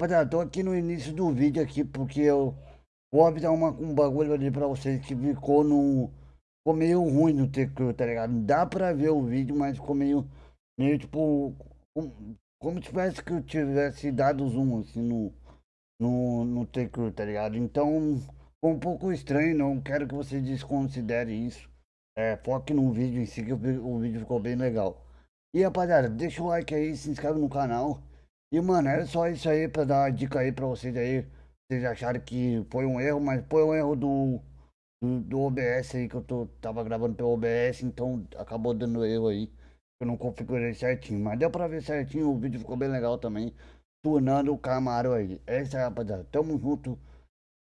Rapaziada, tô aqui no início do vídeo aqui porque eu vou avisar uma, um bagulho ali pra vocês que ficou no... Ficou meio ruim no TQ, tá ligado? Dá pra ver o vídeo, mas ficou meio... Meio tipo... Como, como se tivesse que eu tivesse dado zoom assim no... No, no TQ, tá ligado? Então... Ficou um pouco estranho, não quero que vocês desconsiderem isso. É, foque no vídeo em si que o, o vídeo ficou bem legal. E rapaziada, deixa o like aí, se inscreve no canal. E mano, era só isso aí pra dar uma dica aí pra vocês aí. Vocês acharam que foi um erro, mas foi um erro do, do, do OBS aí que eu tô, tava gravando pelo OBS, então acabou dando erro aí. Eu não configurei certinho, mas deu pra ver certinho, o vídeo ficou bem legal também. Tunando o Camaro aí. É isso aí rapaziada, tamo junto.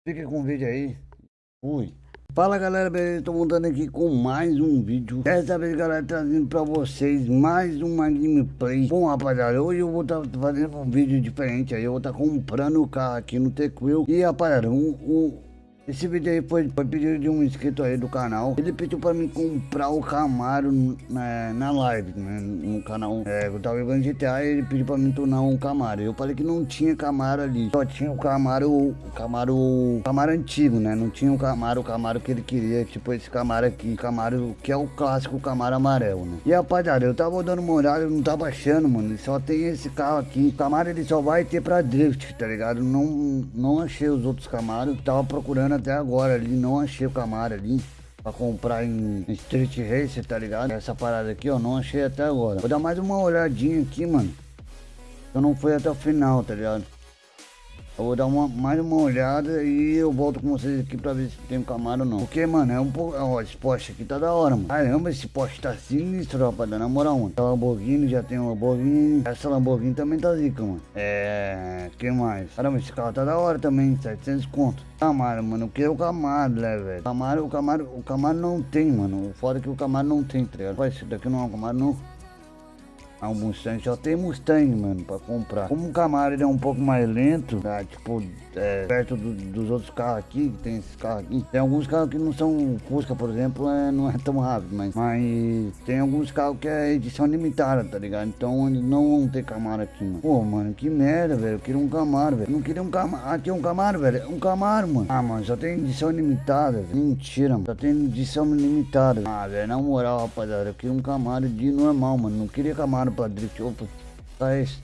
Fique com o vídeo aí. Fui. Fala galera, beleza? Tô montando aqui com mais um vídeo. Dessa vez galera, trazendo pra vocês mais uma gameplay. Bom rapaziada, hoje eu vou estar tá fazendo um vídeo diferente aí. Eu vou estar tá comprando o carro aqui no Tequil E rapaziada, um, um esse vídeo aí foi, foi pedido de um inscrito aí do canal. Ele pediu pra mim comprar o Camaro na, na live, né? No canal. É, eu tava jogando GTA e ele pediu pra mim tornar um Camaro. Eu falei que não tinha Camaro ali. Só tinha o Camaro, Camaro, Camaro antigo, né? Não tinha o Camaro, o Camaro que ele queria. Tipo esse Camaro aqui. Camaro que é o clássico Camaro amarelo, né? E rapaziada, eu tava dando uma olhada, eu não tava achando, mano. Só tem esse carro aqui. O Camaro ele só vai ter pra drift, tá ligado? Não, não achei os outros Camaros. Tava procurando procurando até agora ali, não achei o Camaro ali pra comprar em Street Racer, tá ligado? Essa parada aqui, ó, não achei até agora. Vou dar mais uma olhadinha aqui, mano. Eu não fui até o final, tá ligado? Eu vou dar uma, mais uma olhada e eu volto com vocês aqui pra ver se tem um Camaro ou não. Porque, mano, é um pouco... Ó, esse Porsche aqui tá da hora, mano. Caramba, esse Porsche tá sinistro, rapaziada. Na moral, mano. Essa Lamborghini, já tem uma Lamborghini. Essa Lamborghini também tá zica, mano. É... que mais? Caramba, esse carro tá da hora também. 700 conto. Camaro, mano. Eu quero o Camaro, né, velho? Camaro, o Camaro... O Camaro não tem, mano. O foda é que o Camaro não tem, tá ligado? Esse daqui não é um Camaro, não. É um Mustang, só tem Mustang, mano, pra comprar. Como o Camaro é um pouco mais lento, tá? Tipo, é, perto do, dos outros carros aqui, que tem esses carros aqui. Tem alguns carros que não são Fusca, por exemplo, é, não é tão rápido, mas, mas tem alguns carros que é edição limitada, tá ligado? Então eles não vão ter Camaro aqui, mano. Pô, mano, que merda, velho. Eu queria um Camaro, velho. Não queria um Camaro. Aqui é um Camaro, velho. Um Camaro, mano. Ah, mano, só tem edição limitada, velho. Mentira, mano. Só tem edição limitada. Ah, velho, na moral, rapaziada, eu queria um Camaro de normal, mano. Não queria Camaro pra drift. Opa, tá esse.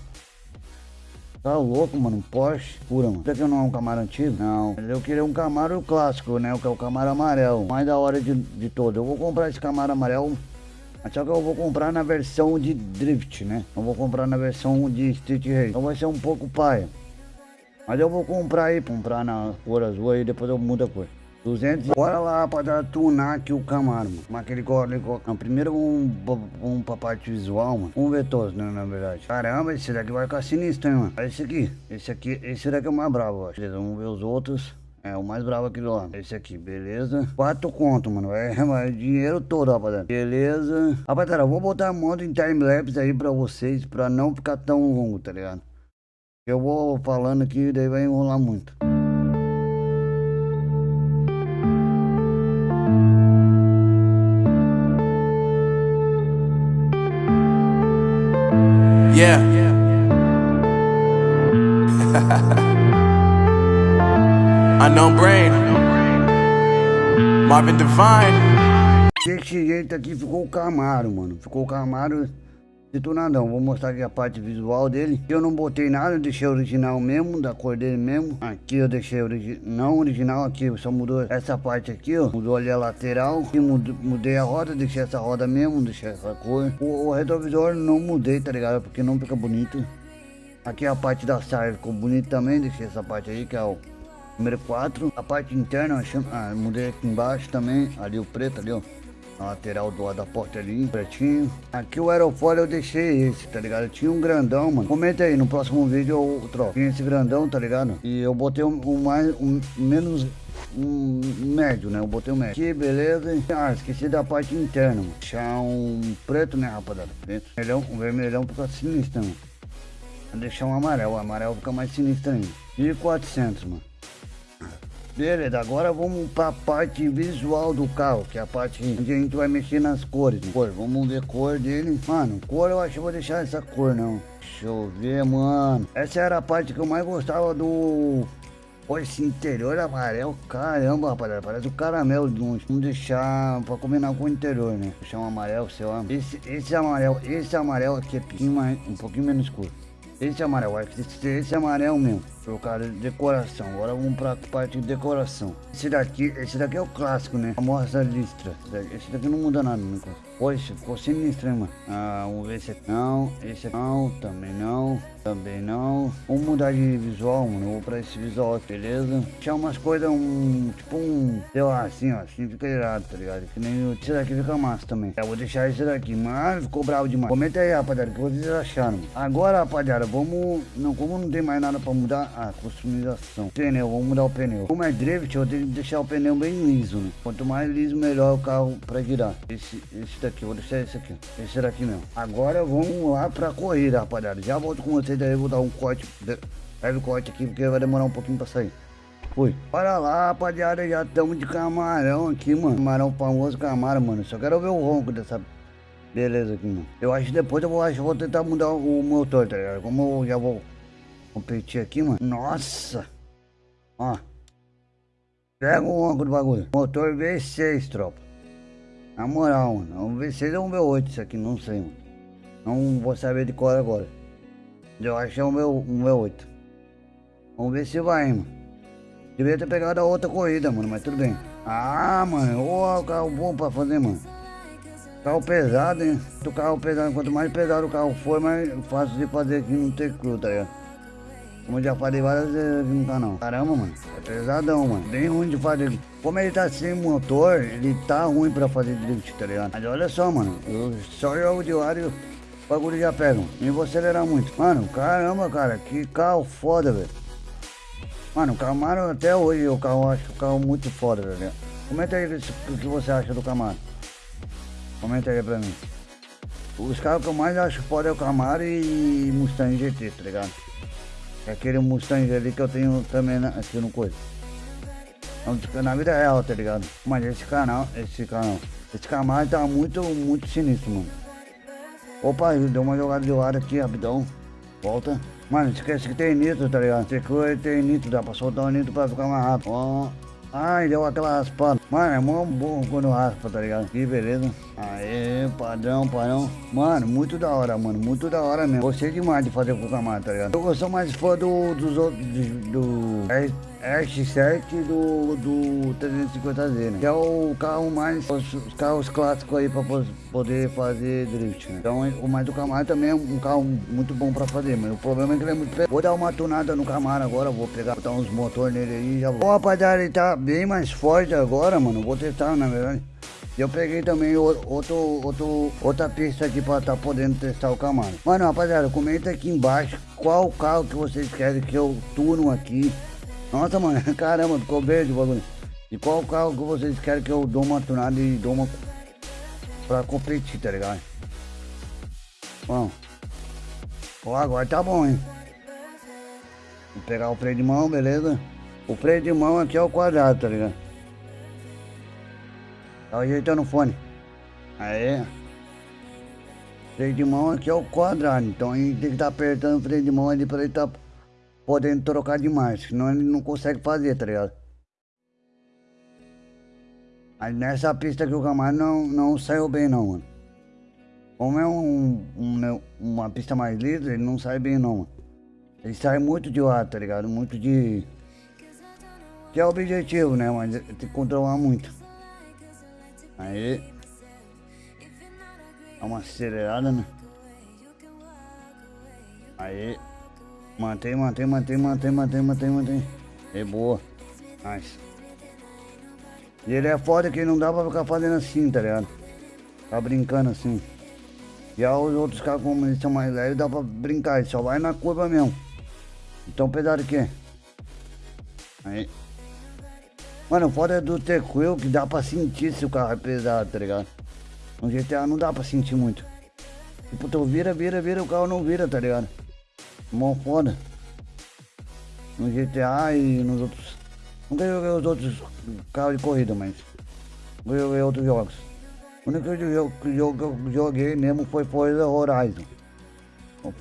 Tá louco, mano. Um Porsche pura, mano. Será que não é um Camaro antigo? Não. Eu queria um Camaro clássico, né? O que é o Camaro amarelo. Mais da hora de, de todo. Eu vou comprar esse Camaro amarelo. Só que eu vou comprar na versão de drift, né? Eu vou comprar na versão de street race. Então vai ser um pouco paia. Mas eu vou comprar aí, comprar na cor azul aí, depois eu mudo a cor. 200. Bora lá pra tunar aqui o Camaro, mano. Como aquele código. Primeiro um, um parte visual, mano. Um ver todos, né, na verdade. Caramba, esse daqui vai ficar sinistro, hein, mano. Olha esse aqui. Esse aqui, esse daqui é o mais bravo, acho. Beleza, vamos ver os outros. É, o mais bravo aqui do lado. Esse aqui, beleza? Quatro conto, mano. É, é dinheiro todo, rapaziada. Beleza. Rapaziada, eu vou botar a moto em timelapse aí pra vocês, pra não ficar tão longo, tá ligado? Eu vou falando aqui, daí vai enrolar muito. Yeah. Unknown Brain. Marvin Divine. Desse jeito aqui ficou o Camaro, mano. Ficou o Camaro detonadão. Vou mostrar aqui a parte visual dele. Eu não botei nada, deixei original mesmo, da cor dele mesmo. Aqui eu deixei origi não original, aqui só mudou essa parte aqui, ó. Mudou ali a lateral. Aqui mudei a roda, deixei essa roda mesmo, deixei essa cor. O, o retrovisor não mudei, tá ligado? Porque não fica bonito. Aqui a parte da saia ficou bonita também, deixei essa parte aí, que é o número 4. A parte interna, ah, mudei aqui embaixo também, ali o preto ali, ó. Lateral do lado da porta ali, pretinho. Aqui o aerofólio eu deixei esse, tá ligado? Tinha um grandão, mano. Comenta aí, no próximo vídeo eu troco. Tinha esse grandão, tá ligado? E eu botei um, um mais, um menos um médio, né? Eu botei um médio. Aqui, beleza. Ah, esqueci da parte interna, mano. Deixar um preto, né, rapaziada? Preto. Vermelhão, um vermelhão fica sinistro, mano. Vou deixar um amarelo. O amarelo fica mais sinistro ainda. E 400, mano. Beleza, agora vamos pra parte visual do carro, que é a parte onde a gente vai mexer nas cores. Né? Cor, vamos ver a cor dele. Mano, cor eu acho que vou deixar essa cor não. Deixa eu ver, mano. Essa era a parte que eu mais gostava do... Pô, esse interior amarelo, caramba, rapaziada, parece o caramelo de longe. Vamos deixar pra combinar com o interior, né? Deixar um amarelo, sei lá. Esse, esse amarelo, esse amarelo aqui é um pouquinho, um pouquinho menos escuro. Esse amarelo, esse, esse amarelo mesmo. Por causa de decoração. Agora vamos pra parte de decoração. Esse daqui, esse daqui é o clássico, né? A mostra listra. Esse daqui não muda nada, né? Poxa, ficou sinistro, hein, mano? Ah, vamos ver esse aqui. Não, esse aqui não, também não. Também não. Vamos mudar de visual, mano. Eu vou pra esse visual aqui, beleza? Deixar umas coisas, um. Tipo um. Sei lá, assim, ó. Assim fica irado, tá ligado? Que nem esse daqui fica massa também. Eu vou deixar esse daqui. Mano, ficou bravo demais. Comenta aí, rapaziada, o que vocês acharam. Agora, rapaziada, vamos. Não, como não tem mais nada pra mudar. Ah, customização. Pneu, vamos mudar o pneu. Como é drift, eu tenho que deixar o pneu bem liso, né? Quanto mais liso, melhor o carro pra girar. Esse, esse daqui, vou deixar esse aqui. Esse daqui mesmo. Agora vamos lá pra corrida, rapaziada. Já volto com vocês daí, vou dar um corte. Leve corte aqui, porque vai demorar um pouquinho pra sair. Fui. Para lá, rapaziada, já estamos de camarão aqui, mano. Camarão famoso camarão, mano. Só quero ver o ronco dessa beleza aqui, mano. Eu acho que depois eu vou, acho, vou tentar mudar o motor, tá ligado? Como eu já vou competir aqui, mano. Nossa. Ó. Pega o ronco do bagulho. Motor V6, tropa. Na moral, mano. Um V6 ou um V8 isso aqui, não sei, mano. Não vou saber de cor agora. Eu acho que é um, v, um V8. Vamos ver se vai, mano. Devia ter pegado a outra corrida, mano, mas tudo bem. Ah, mano, ô carro bom pra fazer, mano. Carro pesado, hein? O carro pesado, quanto mais pesado o carro for, mais fácil de fazer aqui no T-Cru, tá ligado? Como eu já falei várias vezes no canal. Caramba, mano. É pesadão, mano. Bem ruim de fazer. Como ele tá sem motor, ele tá ruim pra fazer drift, tá ligado? Mas olha só, mano. Eu só jogo de ar e o bagulho já pega. Nem vou acelerar muito. Mano, caramba, cara. Que carro foda, velho. Mano, o Camaro até hoje o carro acho o carro muito foda, velho. Comenta aí o que você acha do Camaro. Comenta aí pra mim. Os carros que eu mais acho foda é o Camaro e Mustang GT, tá ligado? Aquele Mustang ali que eu tenho também na, aqui no coisa. Na vida real, tá ligado? Mas esse canal, esse canal, esse Camaro tá muito, muito sinistro, mano. Opa, deu uma jogada de ar aqui, rapidão. Volta. Mano, esquece que tem nitro, tá ligado? Esse coisa tem nitro, dá pra soltar o nitro pra ficar mais rápido. Ó. Ai, deu aquela raspada. Mano, é mó bom quando raspa, tá ligado? Que beleza. Aê, padrão, padrão. Mano, muito da hora, mano. Muito da hora mesmo. Gostei demais de fazer com o Camaro, tá ligado? Eu sou mais fã do, dos outros, do, do R7 do, do 350Z, né? Que é o carro mais, os, os carros clássicos aí pra poder fazer drift, né? Então, o mais do Camaro também é um carro muito bom pra fazer, mas o problema é que ele é muito pesado. Vou dar uma tunada no Camaro agora, vou pegar, botar uns motores nele aí e já vou. Bom, rapaziada, ele tá bem mais forte agora, mano. Vou testar, na verdade. Eu peguei também outro, outro, outra pista aqui pra tá podendo testar o Camaro. Mano, rapaziada, comenta aqui embaixo qual carro que vocês querem que eu turno aqui. Nossa, mano, caramba, ficou verde o bagulho. E qual carro que vocês querem que eu dou uma tunada e dou uma pra competir, tá ligado? Bom. Ó, agora tá bom, hein? Vou pegar o freio de mão, beleza? O freio de mão aqui é o quadrado, tá ligado? Tá ajeitando o fone. Aí. Freio de mão aqui é o quadrado. Então gente tem que estar tá apertando o freio de mão ali pra ele tá podendo trocar de marcha. Senão ele não consegue fazer, tá ligado? Aí nessa pista que o Camaro não, não saiu bem não, mano. Como é um, um, né, uma pista mais lisa, ele não sai bem não, mano. Ele sai muito de ar, tá ligado? Muito de... Que é o objetivo, né? Mas tem que controlar muito. Aí. Dá uma acelerada, né? Aí. Mantém, mantém, mantém, mantém, mantém, mantém, mantém. É boa. Nice. E ele é foda que não dá pra ficar fazendo assim, tá ligado? Tá brincando assim. Aí os outros carros, como eles são mais leves, dá pra brincar. Ele só vai na curva mesmo. Então pesado que é. Aí. Mano, foda do T-Quill que dá pra sentir se o carro é pesado, tá ligado? No GTA não dá pra sentir muito. Tipo, tu vira, vira, vira, o carro não vira, tá ligado? Mó foda. No GTA e nos outros Nunca joguei os outros carros de corrida, mas joguei outros jogos. O único jogo, que eu joguei mesmo foi Forza Horizon.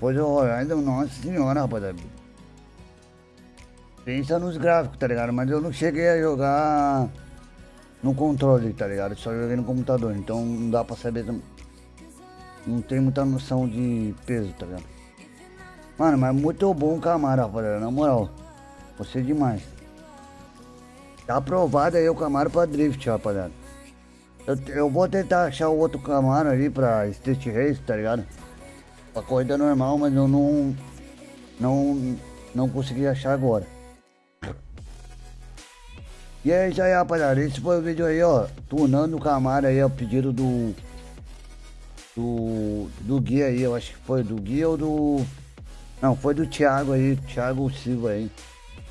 Forza Horizon, nossa senhora, rapaziada. Pensa nos gráficos, tá ligado? Mas eu não cheguei a jogar no controle, tá ligado? Só joguei no computador, então não dá pra saber. Não tem muita noção de peso, tá ligado? Mano, mas muito bom Camaro, rapaziada, na moral. Você demais. Tá aprovado aí o Camaro pra drift, rapaziada. Eu, eu vou tentar achar o outro Camaro ali pra Street Race, tá ligado? Pra corrida normal, mas eu não. Não. Não consegui achar agora. E é isso aí, rapaziada. Esse foi o vídeo aí, ó. Tunando o Camaro aí, ó. Pedido do. Do. Do guia aí, eu acho que foi do guia ou do. Não, foi do Thiago aí, Thiago Silva aí.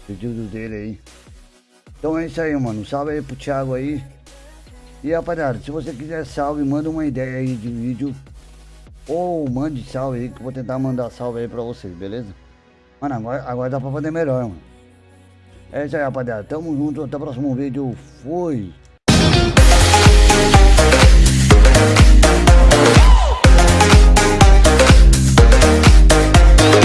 Pedido dele aí. Então é isso aí, mano. Salve aí pro Thiago aí. E rapaziada, se você quiser salve, manda uma ideia aí de vídeo. Ou mande salve aí, que eu vou tentar mandar salve aí pra vocês, beleza? Mano, agora, agora dá pra fazer melhor, mano. É isso aí, rapaziada. Tamo junto. Até o próximo vídeo. Fui.